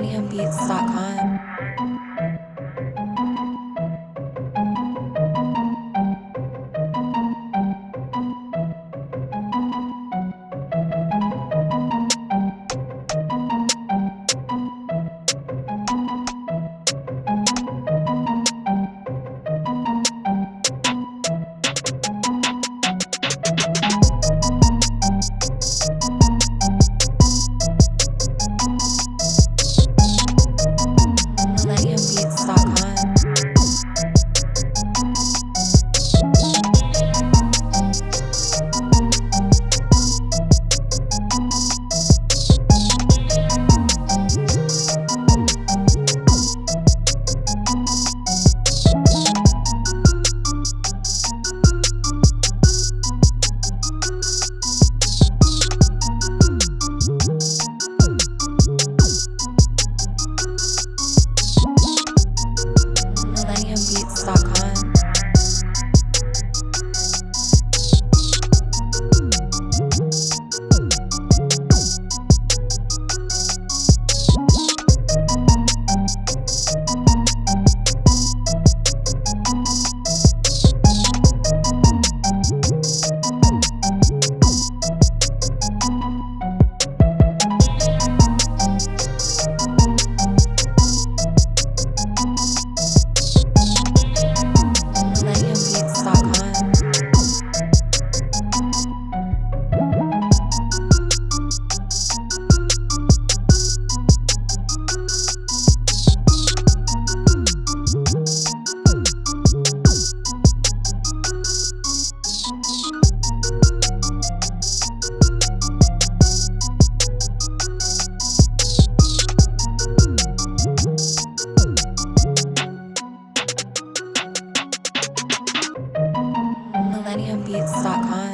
MillenniumBeats.com. millenniumbeats.com.